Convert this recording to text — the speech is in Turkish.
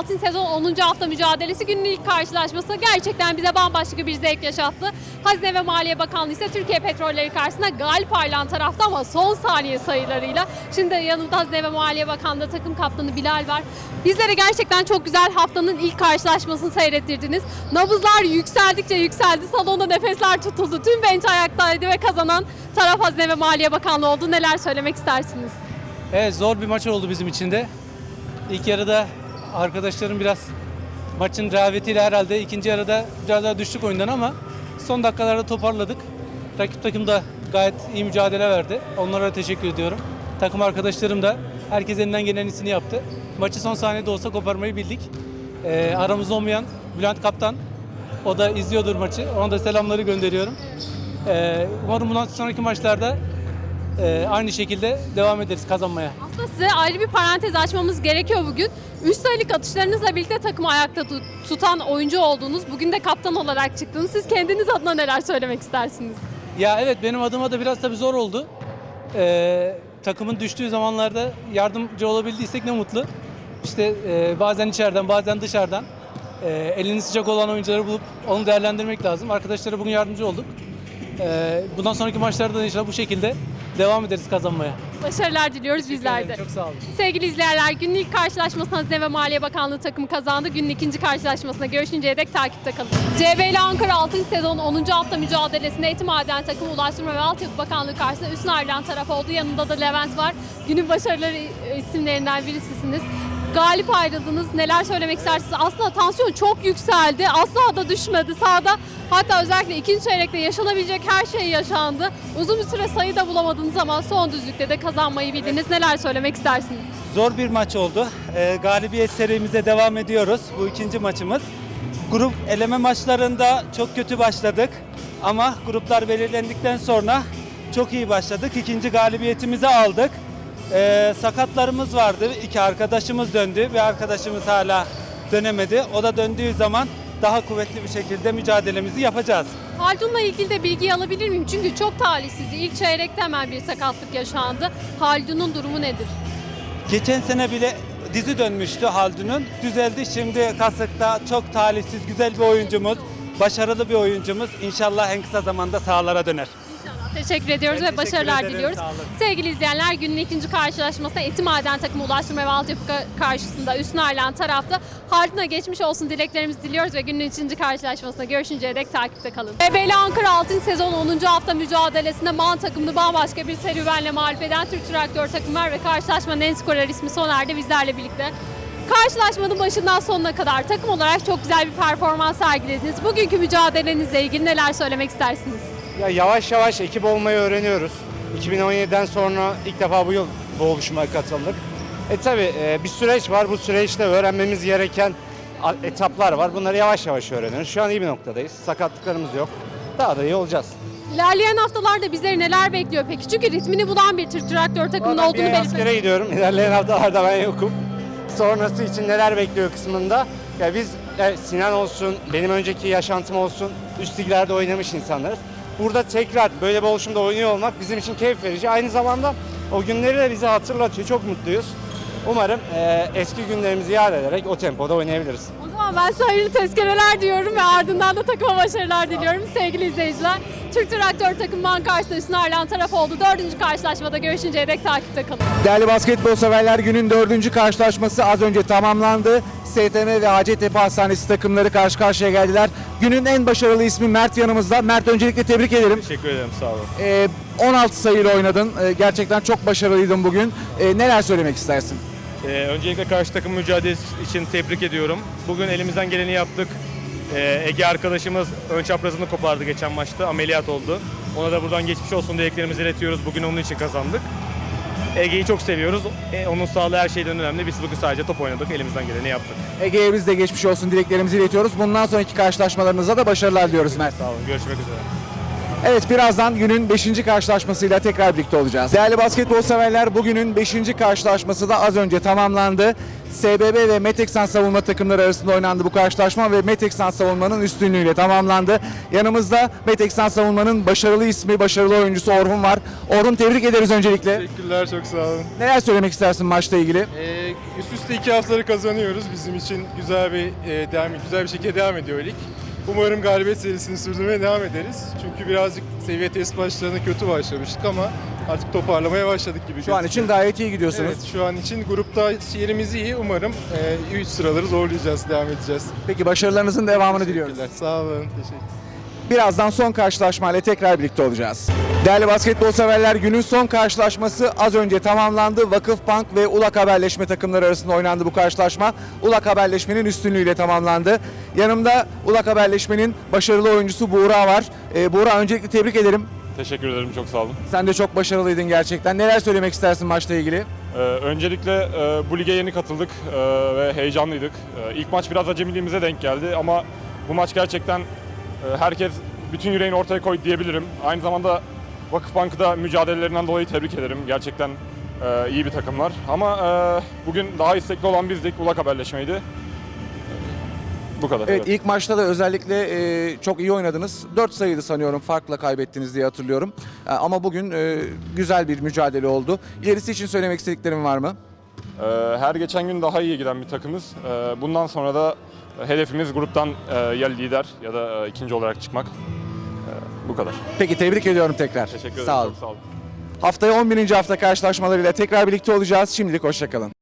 Altın Sezon 10. hafta mücadelesi günün ilk karşılaşması gerçekten bize bambaşka bir zevk yaşattı. Hazine ve Maliye Bakanlığı ise Türkiye Petrolleri karşısında galip ayrılan tarafta ama son saniye sayılarıyla. Şimdi yanımda Hazine ve Maliye Bakanlığı takım kaptanı Bilal var. Bizlere gerçekten çok güzel haftanın ilk karşılaşmasını seyrettirdiniz. Nabızlar yükseldikçe yükseldi. Salonda nefesler tutuldu. Tüm bench ayaktaydı ve kazanan taraf Hazine ve Maliye Bakanlığı oldu. Neler söylemek istersiniz? Evet zor bir maç oldu bizim için de. İlk yarıda arkadaşlarım biraz maçın rehavetiyle herhalde ikinci yarıda biraz daha düştük oyundan ama son dakikalarda toparladık. Rakip takım da gayet iyi mücadele verdi. Onlara da teşekkür ediyorum. Takım arkadaşlarım da herkes elinden gelen iyisini yaptı. Maçı son saniyede olsa koparmayı bildik. Ee, aramızda olmayan Bülent Kaptan o da izliyordur maçı. Ona da selamları gönderiyorum. Ee, umarım bundan sonraki maçlarda e, aynı şekilde devam ederiz kazanmaya. Aslında size ayrı bir parantez açmamız gerekiyor bugün. 3 sayılık atışlarınızla birlikte takımı ayakta tut- tutan oyuncu oldunuz. Bugün de kaptan olarak çıktınız. Siz kendiniz adına neler söylemek istersiniz? Ya evet benim adıma da biraz tabii zor oldu. Ee, takımın düştüğü zamanlarda yardımcı olabildiysek ne mutlu. İşte e, bazen içeriden bazen dışarıdan e, elini sıcak olan oyuncuları bulup onu değerlendirmek lazım. Arkadaşlara bugün yardımcı olduk. Ee, bundan sonraki maçlarda da inşallah bu şekilde devam ederiz kazanmaya. Başarılar diliyoruz bizler de. Çok sağ olun. Sevgili izleyenler, günün ilk karşılaşmasında Hazine ve Maliye Bakanlığı takımı kazandı. Günün ikinci karşılaşmasında görüşünceye dek takipte kalın. CBL Ankara 6. sezon 10. hafta mücadelesinde Eti Maden takımı Ulaştırma ve Altyapı Bakanlığı karşısında üstün ayrılan taraf oldu. Yanında da Levent var. Günün başarıları isimlerinden birisisiniz. Galip ayrıldınız. Neler söylemek istersiniz? Aslında tansiyon çok yükseldi. Asla da düşmedi. Sahada hatta özellikle ikinci çeyrekte yaşanabilecek her şey yaşandı. Uzun bir süre sayı da bulamadığınız zaman son düzlükte de kazanmayı bildiniz. Neler söylemek istersiniz? Zor bir maç oldu. Ee, galibiyet serimize devam ediyoruz. Bu ikinci maçımız. Grup eleme maçlarında çok kötü başladık. Ama gruplar belirlendikten sonra çok iyi başladık. İkinci galibiyetimizi aldık. Ee, sakatlarımız vardı. İki arkadaşımız döndü. Bir arkadaşımız hala dönemedi. O da döndüğü zaman daha kuvvetli bir şekilde mücadelemizi yapacağız. Haldun'la ilgili de bilgi alabilir miyim? Çünkü çok talihsizdi. İlk çeyrekte hemen bir sakatlık yaşandı. Haldun'un durumu nedir? Geçen sene bile dizi dönmüştü Haldun'un. Düzeldi şimdi Kasık'ta çok talihsiz güzel bir oyuncumuz. Başarılı bir oyuncumuz. İnşallah en kısa zamanda sahalara döner. Teşekkür ediyoruz Ben ve teşekkür başarılar ederim, diliyoruz. Sevgili izleyenler günün ikinci karşılaşmasında Eti Maden takımı Ulaştırma ve Altyapı ka- karşısında üstün ayrılan tarafta Haldun'a geçmiş olsun dileklerimizi diliyoruz ve günün ikinci karşılaşmasında görüşünceye dek takipte kalın. BBL Ankara Altın Sezon 10. hafta mücadelesinde Man takımını bambaşka bir serüvenle mağlup eden Türk Traktör takımı var ve karşılaşmanın en skorer ismi Soner'de bizlerle birlikte. Karşılaşmanın başından sonuna kadar takım olarak çok güzel bir performans sergilediniz. Bugünkü mücadelenizle ilgili neler söylemek istersiniz? Ya yavaş yavaş ekip olmayı öğreniyoruz. 2017'den sonra ilk defa bu yıl bu oluşuma katıldık. E tabi bir süreç var. Bu süreçte öğrenmemiz gereken etaplar var. Bunları yavaş yavaş öğreniyoruz. Şu an iyi bir noktadayız. Sakatlıklarımız yok. Daha da iyi olacağız. İlerleyen haftalarda bizleri neler bekliyor peki? Çünkü ritmini bulan bir Türk traktör takımının Ben olduğunu belirtmek askere gidiyorum. İlerleyen haftalarda ben yokum. Sonrası için neler bekliyor kısmında. Ya biz e, Sinan olsun, benim önceki yaşantım olsun, üst liglerde oynamış insanlarız. Burada tekrar böyle bir oluşumda oynuyor olmak bizim için keyif verici. Aynı zamanda o günleri de bize hatırlatıyor. Çok mutluyuz. Umarım e, eski günlerimizi yad ederek o tempoda oynayabiliriz. O zaman ben size hayırlı tezkereler diyorum ve ardından da takıma başarılar diliyorum sevgili izleyiciler. Türk traktör takımından karşısında üstün ayrılan taraf oldu. Dördüncü karşılaşmada görüşünceye dek takipte kalın. Değerli basketbol severler günün dördüncü karşılaşması az önce tamamlandı. STM ve Hacettepe Hastanesi takımları karşı karşıya geldiler. Günün en başarılı ismi Mert yanımızda. Mert öncelikle tebrik ederim. Teşekkür ederim sağ olun. Ee, 16 sayıyla oynadın. Ee, gerçekten çok başarılıydın bugün. Ee, neler söylemek istersin? Ee, öncelikle karşı takım mücadelesi için tebrik ediyorum. Bugün elimizden geleni yaptık. Ee, Ege arkadaşımız ön çaprazını kopardı geçen maçta. Ameliyat oldu. Ona da buradan geçmiş olsun dileklerimizi iletiyoruz. Bugün onun için kazandık. Ege'yi çok seviyoruz. E, onun sağlığı her şeyden önemli. Biz bugün sadece top oynadık. Elimizden geleni yaptık. Ege'ye biz de geçmiş olsun dileklerimizi iletiyoruz. Bundan sonraki karşılaşmalarınızda da başarılar diliyoruz Mert. Sağ olun. Görüşmek üzere. Evet birazdan günün 5. karşılaşmasıyla tekrar birlikte olacağız. Değerli basketbol severler bugünün 5. karşılaşması da az önce tamamlandı. SBB ve Meteksan savunma takımları arasında oynandı bu karşılaşma ve Meteksan savunmanın üstünlüğüyle tamamlandı. Yanımızda Meteksan savunmanın başarılı ismi, başarılı oyuncusu Orhun var. Orhun tebrik ederiz öncelikle. Teşekkürler çok sağ olun. Neler söylemek istersin maçla ilgili? Ee, Üst üste iki haftaları kazanıyoruz. Bizim için güzel bir e, devam, güzel bir şekilde devam ediyor lig. Umarım galibiyet serisini sürdürmeye devam ederiz. Çünkü birazcık seviye test başlarına kötü başlamıştık ama artık toparlamaya başladık gibi Şu an için gayet iyi gidiyorsunuz. Evet, şu an için grupta yerimiz iyi. Umarım 3 sıraları zorlayacağız, devam edeceğiz. Peki başarılarınızın devamını diliyoruz. Teşekkürler. Sağ olun. Teşekkür Birazdan son karşılaşmayla tekrar birlikte olacağız. Değerli basketbol severler günün son karşılaşması az önce tamamlandı. Vakıfbank ve Ulak Haberleşme takımları arasında oynandı bu karşılaşma. Ulak Haberleşme'nin üstünlüğüyle tamamlandı. Yanımda Ulak Haberleşme'nin başarılı oyuncusu Buğra var. Ee, Buğra öncelikle tebrik ederim. Teşekkür ederim, çok sağ olun. Sen de çok başarılıydın gerçekten. Neler söylemek istersin maçla ilgili? Ee, öncelikle e, bu lige yeni katıldık e, ve heyecanlıydık. E, ilk maç biraz acemiliğimize denk geldi ama bu maç gerçekten herkes bütün yüreğini ortaya koydu diyebilirim. Aynı zamanda Vakıfbank'ı da mücadelelerinden dolayı tebrik ederim. Gerçekten e, iyi bir takımlar. Ama e, bugün daha istekli olan bizdik. Ulak haberleşmeydi. Bu kadar. Evet ilk maçta da özellikle e, çok iyi oynadınız. 4 sayıydı sanıyorum farkla kaybettiniz diye hatırlıyorum. E, ama bugün e, güzel bir mücadele oldu. İlerisi için söylemek istediklerim var mı? Ee, Her geçen gün daha iyi giden bir takımız. Ee, Bundan sonra da hedefimiz gruptan e, ya lider ya da e, ikinci olarak çıkmak. Ee, Bu kadar. Peki tebrik ediyorum tekrar. Teşekkür ederim. Sağ olun. Çok sağ olun. Haftaya 11. hafta karşılaşmalarıyla tekrar birlikte olacağız. Şimdilik hoşçakalın.